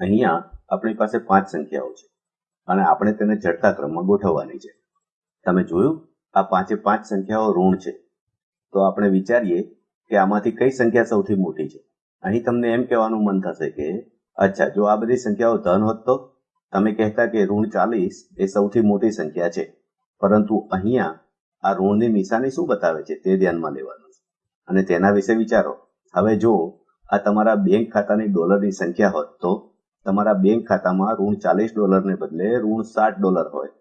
અહીંયા આપણી પાસે પાંચ સંખ્યાઓ છે અને આપણે તેને ચડતા ક્રમમાં ગોઠવવાની છે. તમે જોયું? આ પાંચે પાંચ સંખ્યાઓ ઋણ છે. તો આપણે વિચારીએ કે આમાંથી કઈ સંખ્યા સૌથી મોટી છે. અહીં તમને એમ કહેવાનું મન થશે કે, અચ્છા, જો આ બધી સંખ્યાઓ ધન હોત તો? તમે કહેતા કે ઋણ ચાલીસ એ સૌથી મોટી સંખ્યા છે. પરંતુ અહીંયા આ ઋણની નિશાની શું બતાવે છે તે ધ્યાનમાં લેવાનું છે. અને તેના વિશે વિચારો. હવે જો આ તમારા બેંક ખાતાની ડોલરની સંખ્યા હોત તો? તમારા બેંક ખાતામાં ઋણ ચાલીસ ડોલરને બદલે ઋણ સાત ડોલર હોય.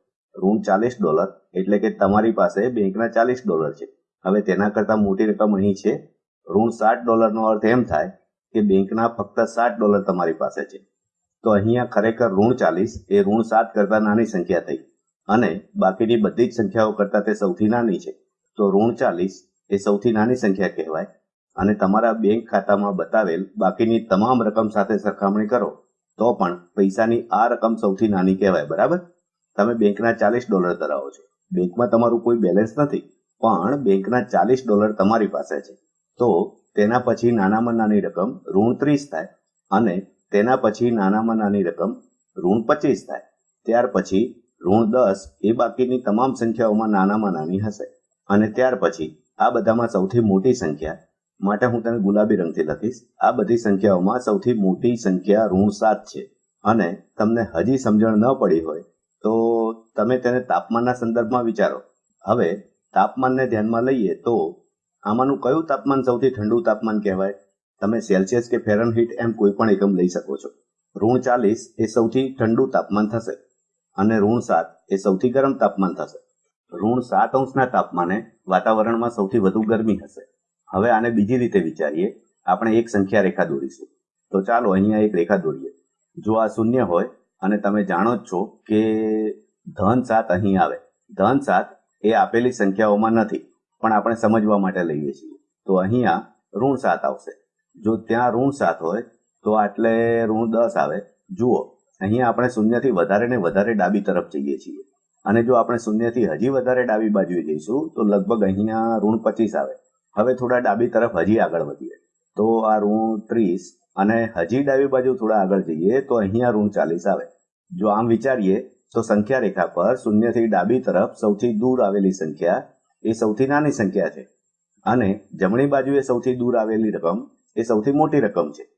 ઋણ ચાલીસ ડોલર એટલે કે તમારી પાસે બેંકના ચાલીસ ડોલર છે. હવે તેના કરતાં મોટી રકમ અહીં છે. ઋણ સાત ડોલરનો અર્થ એમ થાય કે બેંકના ફક્ત સાત ડોલર તમારી પાસે છે. તો અહીંયા ખરેખર ઋણ ચાલીસ એ ઋણ સાત કરતાં નાની સંખ્યા થઈ. અને બાકીની બધી જ સંખ્યાઓ કરતાં તે સૌથી નાની છે. તો ઋણ ચાલીસ એ સૌથી નાની સંખ્યા કહેવાય. અને તમારા બેંક ખાતામાં બતાવેલ બાકીની તમામ રકમ સાથે સરખામણી કરો. તો પણ પૈસાની આ રકમ સૌથી નાની કહેવાય, બરાબર? તમે બેંકના ચાલીસ ડોલર ધરાવો છો. બેંકમાં તમારું કોઈ બેલેન્સ નથી, પણ બેંકના ચાલીસ ડોલર તમારી પાસે છે. તો તેના પછી નાનામાં નાની રકમ ઋણ ત્રીસ થાય અને તેના પછી નાનામાં નાની રકમ ઋણ પચીસ થાય. ત્યાર પછી ઋણ દસ એ બાકીની તમામ સંખ્યાઓમાં નાનામાં નાની હશે. અને ત્યાર પછી આ બધામાં સૌથી મોટી સંખ્યા માટે હું તેને ગુલાબી રંગથી લખીશ. આ બધી સંખ્યાઓમાં સૌથી મોટી સંખ્યા ઋણ સાત છે. અને તમને હજી સમજણ ન પડી હોય, તો તમે તેને તાપમાનના સંદર્ભમાં વિચારો. હવે તાપમાનને ધ્યાનમાં લઈએ તો આમાંનું કયું તાપમાન સૌથી ઠંડુ તાપમાન કહેવાય? તમે સેલ્સિયસ કે ફેરનહીટ એમ કોઈ પણ એકમ લઈ શકો છો. ઋણ ચાલીસ એ સૌથી ઠંડુ તાપમાન થશે અને ઋણ સાત એ સૌથી ગરમ તાપમાન થશે. ઋણ સાત અંશના તાપમાને વાતાવરણમાં સૌથી વધુ ગરમી હશે. હવે આને બીજી રીતે વિચારીએ. આપણે એક સંખ્યા રેખા દોરીશું. તો ચાલો અહીંયા એક રેખા દોરીએ. જો આ શૂન્ય હોય, અને તમે જાણો જ છો કે ધન સાત અહીં આવે. ધન સાત એ આપેલી સંખ્યાઓમાં નથી, પણ આપણે સમજવા માટે લઈએ છીએ. તો અહીંયા ઋણ સાત આવશે. જો ત્યાં ઋણ સાત હોય, તો આટલે ઋણ દસ આવે. જુઓ, અહીંયા આપણે શૂન્યથી વધારે ને વધારે ડાબી તરફ જઈએ છીએ. અને જો આપણે શૂન્યથી હજી વધારે ડાબી બાજુએ જઈશું, તો લગભગ અહીંયા ઋણ પચીસ આવે. હવે થોડા ડાબી તરફ હજી આગળ વધીએ. તો આ ઋણ ત્રીસ અને હજી ડાબી બાજુ થોડા આગળ જઈએ તો અહીંયા ઋણ ચાલીસ આવે. જો આમ વિચારીએ તો સંખ્યા રેખા પર શૂન્યથી ડાબી તરફ સૌથી દૂર આવેલી સંખ્યા એ સૌથી નાની સંખ્યા છે. અને જમણી બાજુએ સૌથી દૂર આવેલી રકમ એ સૌથી મોટી રકમ છે.